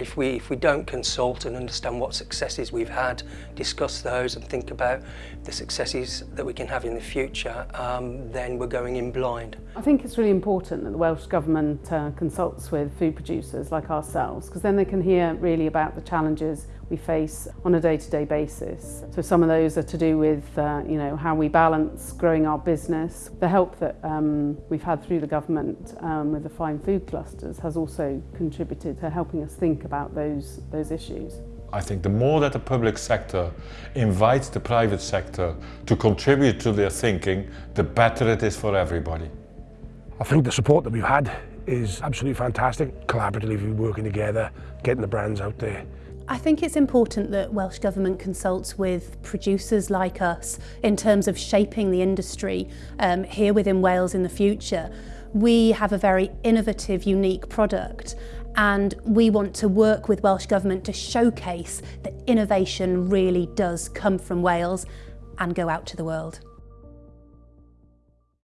if we, if we don't consult and understand what successes we've had, discuss those and think about the successes that we can have in the future, um, then we're going in blind. I think it's really important that the Welsh Government uh, consults with food producers like ourselves because then they can hear really about the challenges we face on a day-to-day -day basis. So some of those are to do with uh, you know how we balance growing our business. The help that um, we've had through the government um, with the fine food clusters has also contributed to helping us think about those, those issues. I think the more that the public sector invites the private sector to contribute to their thinking, the better it is for everybody. I think the support that we've had is absolutely fantastic, collaboratively working together, getting the brands out there. I think it's important that Welsh Government consults with producers like us in terms of shaping the industry um, here within Wales in the future. We have a very innovative, unique product and we want to work with Welsh Government to showcase that innovation really does come from Wales and go out to the world.